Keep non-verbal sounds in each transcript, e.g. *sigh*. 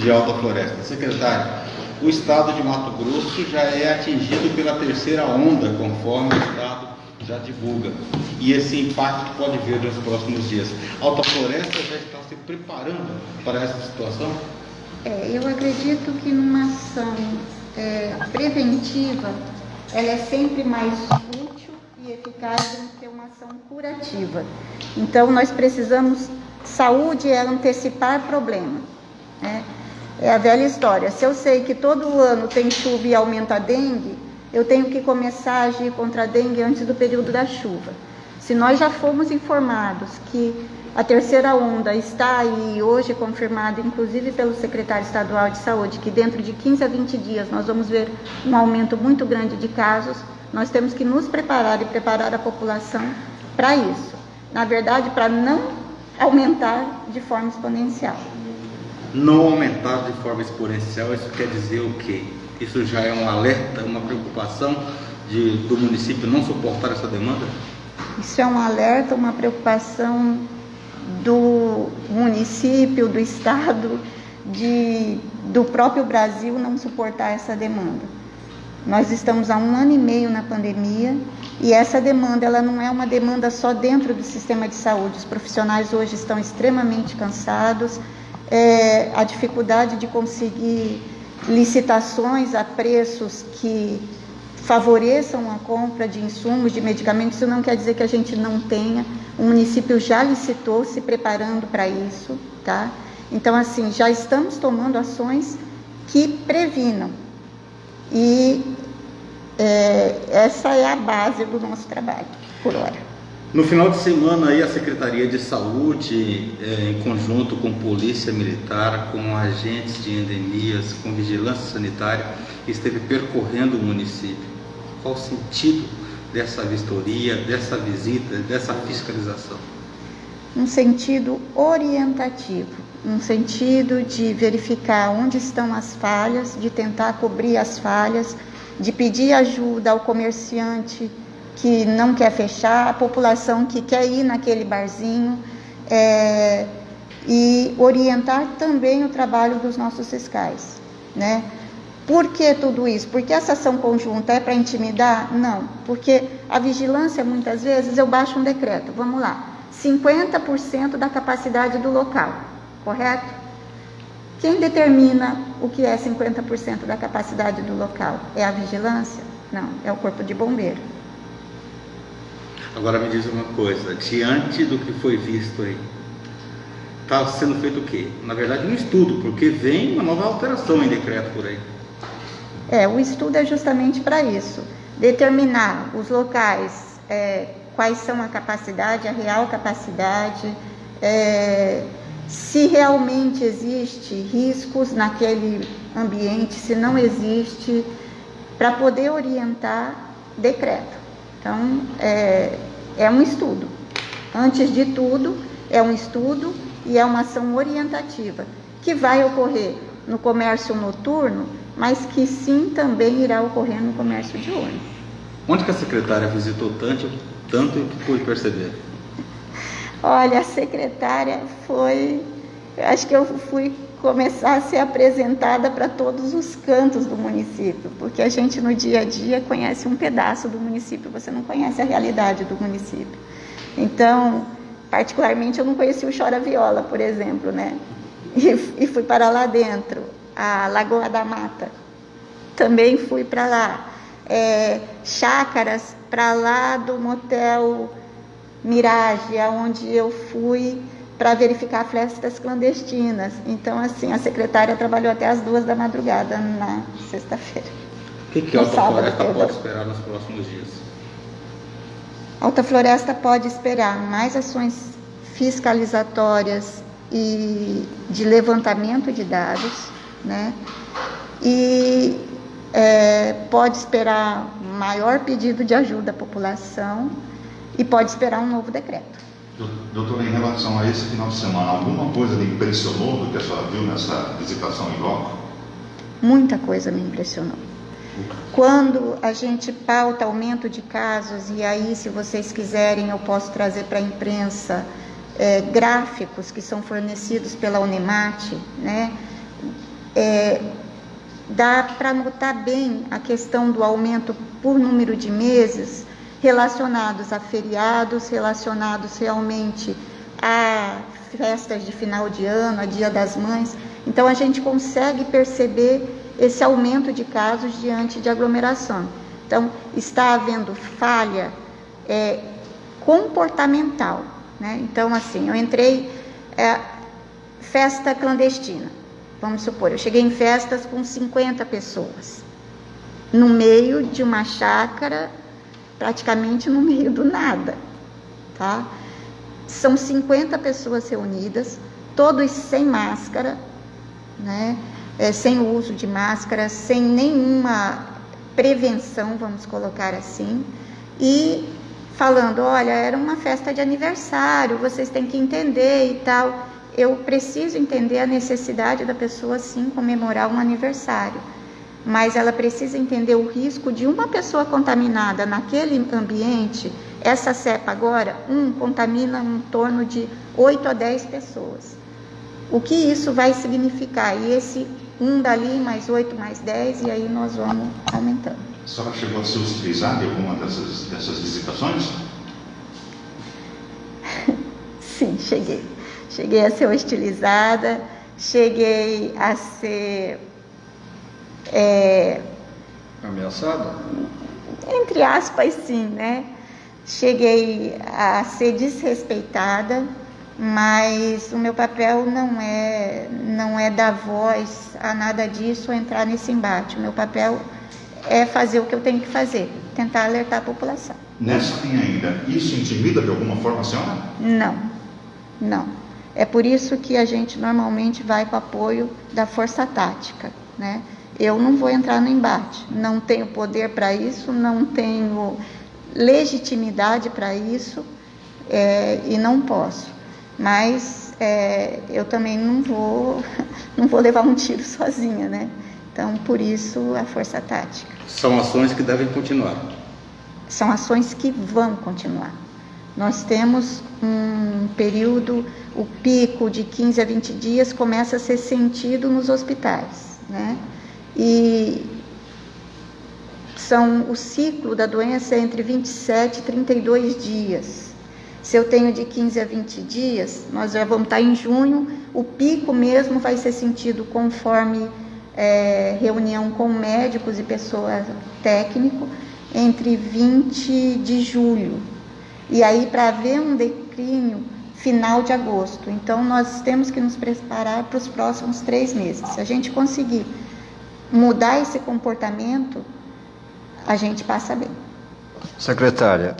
de Alta Floresta. Secretário, o estado de Mato Grosso já é atingido pela terceira onda, conforme o estado já divulga. E esse impacto pode vir nos próximos dias. Alta Floresta já está se preparando para essa situação? É, eu acredito que numa ação é, preventiva, ela é sempre mais útil e eficaz do que uma ação curativa. Então, nós precisamos, saúde é antecipar problema. Né? É a velha história. Se eu sei que todo ano tem chuva e aumenta a dengue, eu tenho que começar a agir contra a dengue antes do período da chuva. Se nós já fomos informados que a terceira onda está aí hoje confirmada, inclusive pelo secretário estadual de saúde, que dentro de 15 a 20 dias nós vamos ver um aumento muito grande de casos. Nós temos que nos preparar e preparar a população para isso. Na verdade, para não aumentar de forma exponencial. Não aumentar de forma exponencial, isso quer dizer o quê? Isso já é um alerta, uma preocupação de, do município não suportar essa demanda? Isso é um alerta, uma preocupação do município, do estado, de, do próprio Brasil não suportar essa demanda. Nós estamos há um ano e meio na pandemia e essa demanda ela não é uma demanda só dentro do sistema de saúde. Os profissionais hoje estão extremamente cansados, é, a dificuldade de conseguir licitações a preços que favoreçam a compra de insumos, de medicamentos, isso não quer dizer que a gente não tenha. O município já licitou, se preparando para isso, tá? Então, assim, já estamos tomando ações que previnam. E é, essa é a base do nosso trabalho, por hora. No final de semana, aí, a Secretaria de Saúde, é, em conjunto com Polícia Militar, com agentes de endemias, com vigilância sanitária, esteve percorrendo o município. Qual o sentido dessa vistoria, dessa visita, dessa fiscalização? Um sentido orientativo, um sentido de verificar onde estão as falhas, de tentar cobrir as falhas, de pedir ajuda ao comerciante que não quer fechar, a população que quer ir naquele barzinho é, e orientar também o trabalho dos nossos fiscais, né? Por que tudo isso? Porque essa ação conjunta é para intimidar? Não, porque a vigilância muitas vezes eu baixo um decreto, vamos lá, 50% da capacidade do local, correto? Quem determina o que é 50% da capacidade do local? É a vigilância? Não, é o corpo de bombeiro. Agora me diz uma coisa, diante do que foi visto aí, está sendo feito o quê? Na verdade, um estudo, porque vem uma nova alteração em decreto por aí. É, o estudo é justamente para isso, determinar os locais, é, quais são a capacidade, a real capacidade, é, se realmente existe riscos naquele ambiente, se não existe, para poder orientar decreto. Então, é, é um estudo. Antes de tudo, é um estudo e é uma ação orientativa que vai ocorrer no comércio noturno, mas que sim também irá ocorrer no comércio diurno. Onde que a secretária visitou tanto, tanto que pude perceber? Olha, a secretária foi, acho que eu fui começar a ser apresentada para todos os cantos do município, porque a gente no dia a dia conhece um pedaço do município, você não conhece a realidade do município. Então, particularmente, eu não conheci o Chora Viola, por exemplo, né? E, e fui para lá dentro, a Lagoa da Mata, também fui para lá. É, chácaras para lá do motel Mirage, onde eu fui para verificar festas clandestinas. Então, assim, a secretária trabalhou até as duas da madrugada na sexta-feira. O que, que a Alta sábado, Floresta pode esperar nos próximos dias? Alta Floresta pode esperar mais ações fiscalizatórias e de levantamento de dados, né? E é, pode esperar maior pedido de ajuda à população e pode esperar um novo decreto. Doutora, em relação a esse final de semana, alguma coisa lhe impressionou do que a senhora viu nessa visitação em loco? Muita coisa me impressionou. Quando a gente pauta aumento de casos, e aí, se vocês quiserem, eu posso trazer para a imprensa é, gráficos que são fornecidos pela Unemate, né? é, dá para notar bem a questão do aumento por número de meses relacionados a feriados, relacionados realmente a festas de final de ano, a Dia das Mães. Então a gente consegue perceber esse aumento de casos diante de aglomeração. Então está havendo falha é, comportamental. Né? Então assim, eu entrei é, festa clandestina. Vamos supor, eu cheguei em festas com 50 pessoas, no meio de uma chácara, praticamente no meio do nada, tá? São 50 pessoas reunidas, todos sem máscara, né? É, sem o uso de máscara, sem nenhuma prevenção, vamos colocar assim, e falando: olha, era uma festa de aniversário, vocês têm que entender e tal eu preciso entender a necessidade da pessoa sim comemorar um aniversário, mas ela precisa entender o risco de uma pessoa contaminada naquele ambiente. Essa cepa agora, um contamina em torno de 8 a 10 pessoas. O que isso vai significar? E esse um dali, mais 8, mais 10, e aí nós vamos aumentando. A senhora chegou a ser utilizada em alguma dessas, dessas visitações? *laughs* Sim, cheguei. Cheguei a ser hostilizada, cheguei a ser. É, Ameaçada? Entre aspas, sim, né? Cheguei a ser desrespeitada, mas o meu papel não é, não é dar voz a nada disso ou entrar nesse embate. O meu papel é fazer o que eu tenho que fazer, tentar alertar a população. Nessa linha ainda, isso intimida de alguma forma a senhora? Não, não. É por isso que a gente normalmente vai com apoio da força tática, né? Eu não vou entrar no embate, não tenho poder para isso, não tenho legitimidade para isso é, e não posso. Mas é, eu também não vou, *laughs* não vou levar um tiro sozinha, né? Então, por isso a força tática. São ações que devem continuar. São ações que vão continuar. Nós temos um período, o pico de 15 a 20 dias começa a ser sentido nos hospitais, né? E são o ciclo da doença é entre 27 e 32 dias. Se eu tenho de 15 a 20 dias, nós já vamos estar em junho, o pico mesmo vai ser sentido conforme é, reunião com médicos e pessoas técnico entre 20 de julho e aí para haver um declínio final de agosto. Então nós temos que nos preparar para os próximos três meses. Se a gente conseguir mudar esse comportamento, a gente passa bem. Secretária,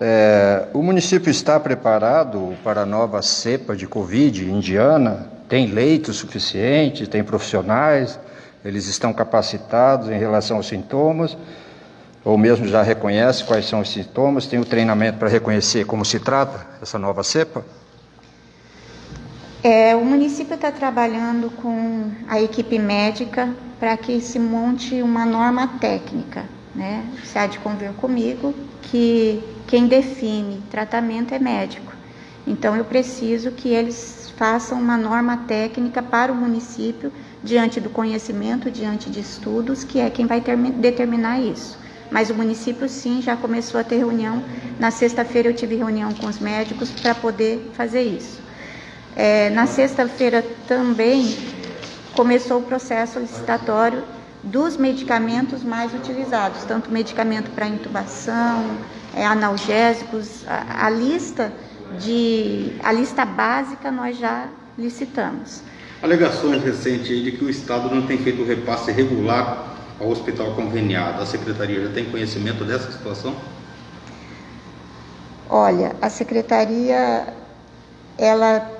é, o município está preparado para a nova cepa de Covid indiana? Tem leitos suficientes, tem profissionais, eles estão capacitados em relação aos sintomas? ou mesmo já reconhece quais são os sintomas, tem o treinamento para reconhecer como se trata essa nova cepa? É, o município está trabalhando com a equipe médica para que se monte uma norma técnica. Né? Você há de convir comigo que quem define tratamento é médico. Então eu preciso que eles façam uma norma técnica para o município diante do conhecimento, diante de estudos, que é quem vai determinar isso. Mas o município sim já começou a ter reunião. Na sexta-feira eu tive reunião com os médicos para poder fazer isso. É, na sexta-feira também começou o processo licitatório dos medicamentos mais utilizados, tanto medicamento para intubação, é, analgésicos, a, a, lista de a lista básica nós já licitamos. Alegações recentes de que o Estado não tem feito o repasse regular ao hospital conveniado. A secretaria já tem conhecimento dessa situação? Olha, a secretaria, ela,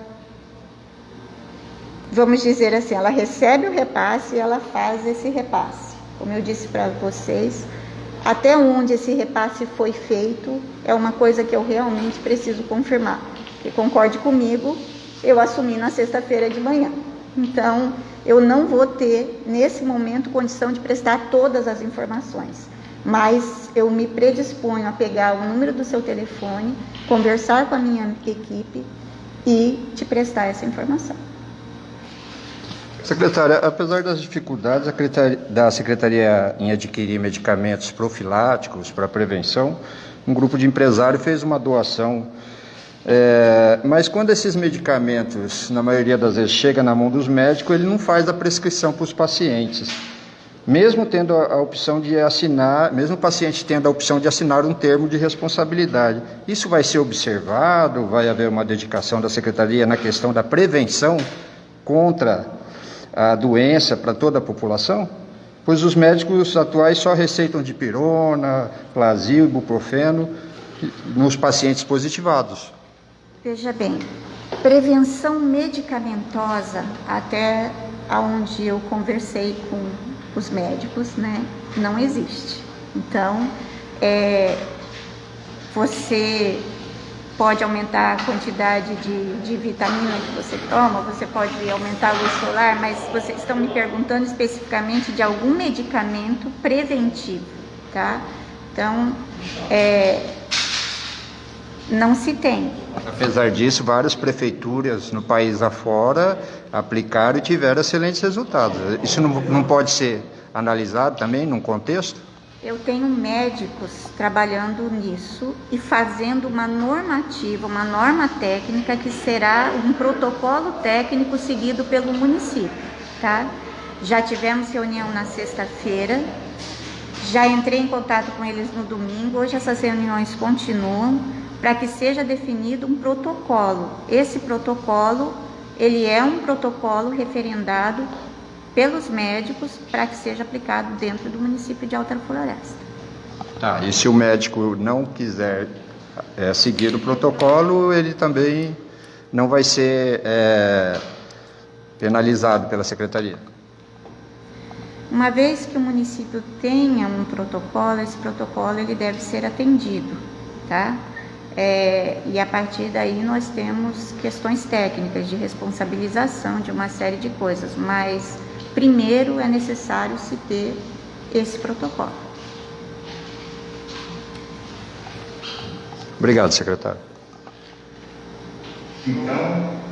vamos dizer assim, ela recebe o repasse e ela faz esse repasse. Como eu disse para vocês, até onde esse repasse foi feito é uma coisa que eu realmente preciso confirmar. E concorde comigo, eu assumi na sexta-feira de manhã. Então, eu não vou ter, nesse momento, condição de prestar todas as informações. Mas eu me predisponho a pegar o número do seu telefone, conversar com a minha equipe e te prestar essa informação. Secretária, apesar das dificuldades da Secretaria em adquirir medicamentos profiláticos para prevenção, um grupo de empresários fez uma doação. É, mas quando esses medicamentos, na maioria das vezes, chega na mão dos médicos, ele não faz a prescrição para os pacientes. Mesmo tendo a, a opção de assinar, mesmo o paciente tendo a opção de assinar um termo de responsabilidade. Isso vai ser observado? Vai haver uma dedicação da Secretaria na questão da prevenção contra a doença para toda a população? Pois os médicos atuais só receitam de pirona, plasio, ibuprofeno nos pacientes positivados. Veja bem, prevenção medicamentosa, até onde eu conversei com os médicos, né, não existe. Então, é, você pode aumentar a quantidade de, de vitamina que você toma, você pode aumentar a luz solar, mas vocês estão me perguntando especificamente de algum medicamento preventivo, tá? Então, é, não se tem. Apesar disso, várias prefeituras no país afora aplicaram e tiveram excelentes resultados. Isso não, não pode ser analisado também num contexto? Eu tenho médicos trabalhando nisso e fazendo uma normativa, uma norma técnica que será um protocolo técnico seguido pelo município, tá? Já tivemos reunião na sexta-feira, já entrei em contato com eles no domingo, hoje essas reuniões continuam para que seja definido um protocolo. Esse protocolo, ele é um protocolo referendado pelos médicos para que seja aplicado dentro do município de Alta Floresta. Tá, e se o médico não quiser é, seguir o protocolo, ele também não vai ser é, penalizado pela secretaria? Uma vez que o município tenha um protocolo, esse protocolo ele deve ser atendido, tá? É, e a partir daí nós temos questões técnicas de responsabilização de uma série de coisas, mas primeiro é necessário se ter esse protocolo. Obrigado, secretário. Então,